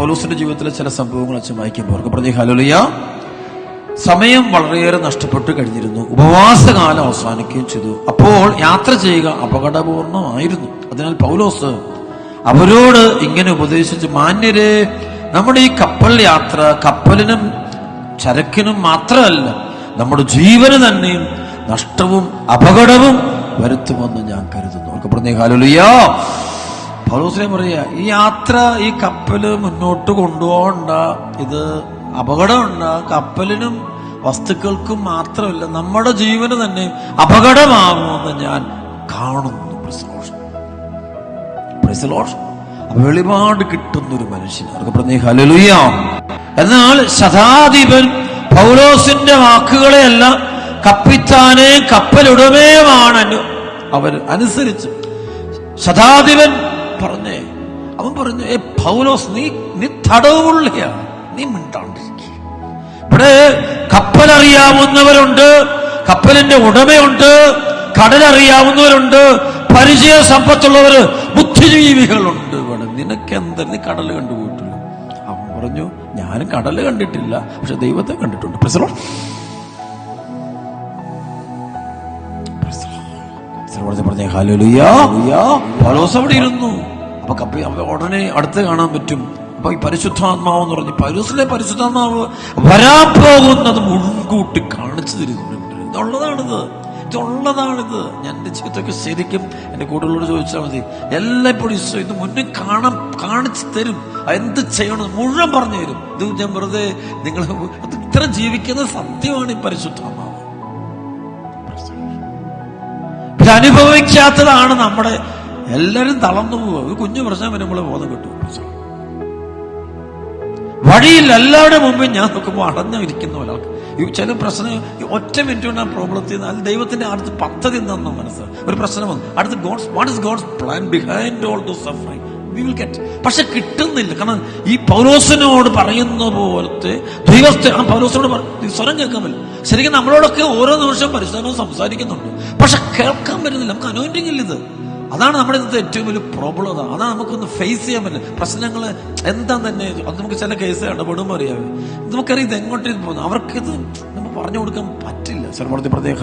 പൗലോസിന്റെ ജീവിതത്തിലെ ചില സംഭവങ്ങൾ അച്ഛൻ വായിക്കുമ്പോൾ അവർക്ക് പറഞ്ഞ ഹലോലിയ സമയം വളരെയേറെ നഷ്ടപ്പെട്ടു കഴിഞ്ഞിരുന്നു. ഉപവാസകാലം അവസാനിക്കുകയും ചെയ്തു. അപ്പോൾ യാത്ര ചെയ്യുക അപകടപൂർണമായിരുന്നു. അതിനാൽ പൗലോസ് അവരോട് ഇങ്ങനെ ഉപദേശിച്ച് മാന്യരെ നമ്മുടെ ഈ കപ്പൽ യാത്ര കപ്പലിനും ചരക്കിനും മാത്രമല്ല നമ്മുടെ ജീവന് തന്നെയും നഷ്ടവും അപകടവും വരുത്തുമെന്ന് ഞാൻ കരുതുന്നു. അവർക്ക് പറഞ്ഞേ ഹാലുലിയോ പൗലോസിനെ പറയ ഈ യാത്ര ഈ കപ്പൽ മുന്നോട്ട് കൊണ്ടുപോകണ്ട. ഇത് അപകടമുണ്ട്. കപ്പലിനും വസ്തുക്കൾക്കും മാത്രമല്ല നമ്മുടെ ജീവന് തന്നെ അപകടമാകുമെന്ന് ഞാൻ കാണുന്നു. വെളിപാട് കിട്ടുന്ന ഒരു മനുഷ്യൻ അവർക്ക് പറഞ്ഞേ എന്നാൽ ശതാധിപൻ പൗലോസിന്റെ വാക്കുകളെയല്ല കപ്പിത്താനെ കപ്പലുടമേയുമാണ് അവർ അനുസരിച്ചു. ശതാധിപൻ പറഞ്ഞേ അവൻ പറഞ്ഞു ഏ പൗലോസ് നീ നീ തടവുള്ളിയാണ് നീ മിണ്ടാണ്ടിരിക്കുക ഇവിടെ കപ്പലറിയാവുന്നവരുണ്ട് കപ്പലിന്റെ ഉടമയുണ്ട് കടലറിയാവുന്നവരുണ്ട് പരിചയ സമ്പത്തുള്ളവർ ബുദ്ധിജീവികളുണ്ട് ഇവിടെ. നിനക്കെന്താ? നീ കടൽ കണ്ടുപോയിട്ടില്ല. അവൻ പറഞ്ഞു ഞാനും കടൽ കണ്ടിട്ടില്ല പക്ഷെ ദൈവത്തെ കണ്ടിട്ടുണ്ട്. പ്രസലോ പറഞ്ഞ ഹാലുലിയ പൗലോസ് അവിടെ ഇരുന്നു. അപ്പൊ കപ്പി അപ്പൊ ഉടനെ അടുത്ത് കാണാൻ പറ്റും. അപ്പൊ ഈ പരിശുദ്ധാത്മാവ് എന്ന് പറഞ്ഞു പൗലോസിലെ പരിശുദ്ധാത്മാവ് വരാൻ പോകുന്നത് മുൻകൂട്ടി കാണിച്ചു തരുന്നുണ്ട്. ഇതുള്ളതാണിത്. ഇതുള്ളതാണിത്. ഞാൻ എന്റെ ജീവിതത്തൊക്കെ ശരിക്കും എന്റെ കൂട്ടുകളോട് ചോദിച്ചാൽ മതി. എല്ലായ്പ്പോഴും ഈശോ ഇത് മുന്നേ കാണാൻ കാണിച്ചു തരും. എന്ത് ചെയ്യണം മുഴുവൻ പറഞ്ഞു തരും. ഇത് ഞാൻ വെറുതെ നിങ്ങൾ ഇത്ര ജീവിക്കുന്ന സത്യമാണ് ഈ പരിശുദ്ധാത്മാവ്. ഇത് അനുഭവിക്കാത്തതാണ് നമ്മുടെ എല്ലാരും തളർന്നു പോവുക. ഒരു കുഞ്ഞു പ്രശ്നം വരുമ്പോൾ ബോധം കിട്ടും. വഴിയിൽ എല്ലാവരുടെ മുമ്പിൽ ഞാൻ നോക്കുമ്പോൾ അടഞ്ഞിരിക്കുന്ന ഒരാൾക്ക്. ഈ ചില പ്രശ്നം ഒറ്റ മിനിറ്റ് കൊണ്ട് ആ പ്രോബ്ലം ചെയ്യുന്ന അത് ദൈവത്തിന്റെ അടുത്ത് പദ്ധതി എന്താണെന്ന് മനസ്സിലാവും ഒരു പ്രശ്നം വന്നു. അടുത്ത് God's what is God's plan behind all the suffering പക്ഷെ കിട്ടുന്നില്ല. കാരണം ഈ പൗലോസിനോട് പറയുന്ന പോലത്തെ ദൈവസ്ഥ ആ പൗലോസിനോട് സ്വരം കേൾക്കാൻ പറ്റില്ല. ശരിക്കും നമ്മളോടൊക്കെ ഓരോ നിമിഷം പരിശോധന സംസാരിക്കുന്നുണ്ട്. പക്ഷെ കേൾക്കാൻ പറ്റുന്നില്ല. നമുക്ക് അനോയിന്റിങ് ഇല്ല ഇത്. അതാണ് നമ്മുടെ ഇന്നത്തെ ഏറ്റവും വലിയ പ്രോബ്ലം അതാണ് അതാണ് നമുക്കൊന്ന് ഫേസ് ചെയ്യാൻ പറ്റില്ല. പ്രശ്നങ്ങൾ എന്താ തന്നെ അത് നമുക്ക് ചില കേസ് ഇടപെടുമ്പോൾ അറിയാം. നമുക്കറിയാം ഇത് എങ്ങോട്ടേക്ക് പോകുന്നു. അവർക്കിത് നമുക്ക് പറഞ്ഞു കൊടുക്കാൻ പറ്റില്ല. സർവർത്തി പ്രത്യേക.